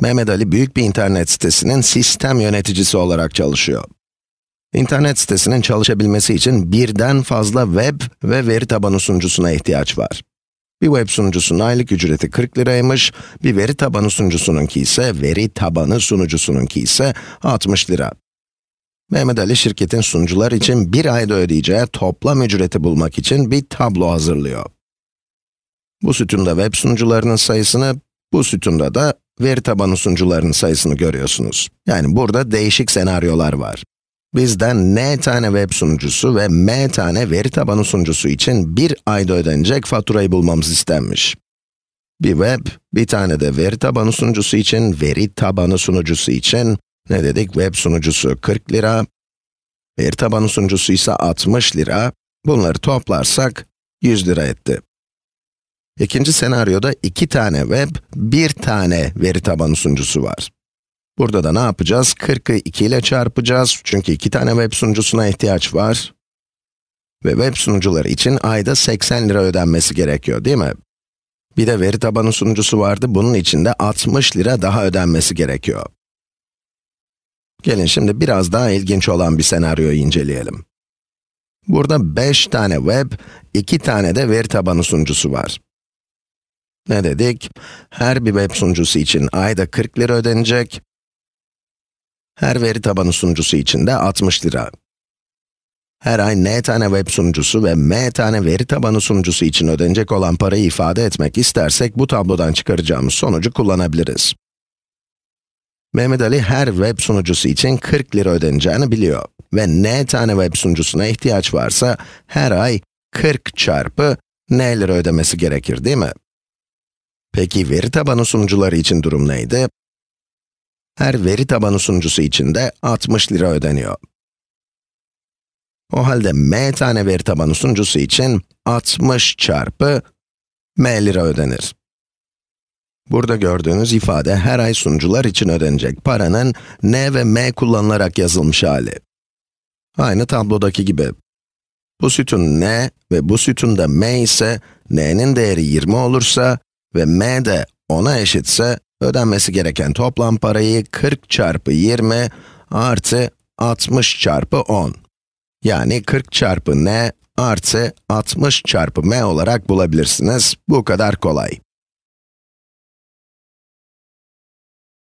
Mehmet Ali büyük bir internet sitesinin sistem yöneticisi olarak çalışıyor. İnternet sitesinin çalışabilmesi için birden fazla web ve veri tabanı sunucusuna ihtiyaç var. Bir web sunucusunun aylık ücreti 40 liraymış, bir veri tabanı sunucusununki ise, veri tabanı sunucusununki ise 60 lira. Mehmet Ali şirketin sunucular için bir ayda ödeyeceği toplam ücreti bulmak için bir tablo hazırlıyor. Bu sütunda web sunucularının sayısını, bu sütunda da veri tabanı sunucularının sayısını görüyorsunuz. Yani burada değişik senaryolar var. Bizden n tane web sunucusu ve m tane veri tabanı sunucusu için bir ayda ödenecek faturayı bulmamız istenmiş. Bir web, bir tane de veri tabanı sunucusu için, veri tabanı sunucusu için, ne dedik? Web sunucusu 40 lira, veri tabanı sunucusu ise 60 lira. Bunları toplarsak 100 lira etti. İkinci senaryoda iki tane web, bir tane veri tabanı sunucusu var. Burada da ne yapacağız? 40'ı 2 ile çarpacağız çünkü iki tane web sunucusuna ihtiyaç var. Ve web sunucuları için ayda 80 lira ödenmesi gerekiyor değil mi? Bir de veri tabanı sunucusu vardı, bunun için de 60 lira daha ödenmesi gerekiyor. Gelin şimdi biraz daha ilginç olan bir senaryoyu inceleyelim. Burada 5 tane web, 2 tane de veri tabanı sunucusu var. Ne dedik? Her bir web sunucusu için ayda 40 lira ödenecek. Her veri tabanı sunucusu için de 60 lira. Her ay n tane web sunucusu ve m tane veri tabanı sunucusu için ödenecek olan parayı ifade etmek istersek, bu tablodan çıkaracağımız sonucu kullanabiliriz. Mehmet Ali her web sunucusu için 40 lira ödeneceğini biliyor. Ve n tane web sunucusuna ihtiyaç varsa, her ay 40 çarpı n lira ödemesi gerekir değil mi? Peki veri tabanı sunucuları için durum neydi? Her veri tabanı sunucusu için de 60 lira ödeniyor. O halde m tane veri tabanı sunucusu için 60 çarpı m lira ödenir. Burada gördüğünüz ifade her ay sunucular için ödenecek paranın n ve m kullanılarak yazılmış hali. Aynı tablodaki gibi. Bu sütun n ve bu sütun da m ise, n'nin değeri 20 olursa ve m de 10'a eşitse, ödenmesi gereken toplam parayı 40 çarpı 20 artı 60 çarpı 10. Yani 40 çarpı n artı 60 çarpı m olarak bulabilirsiniz. Bu kadar kolay.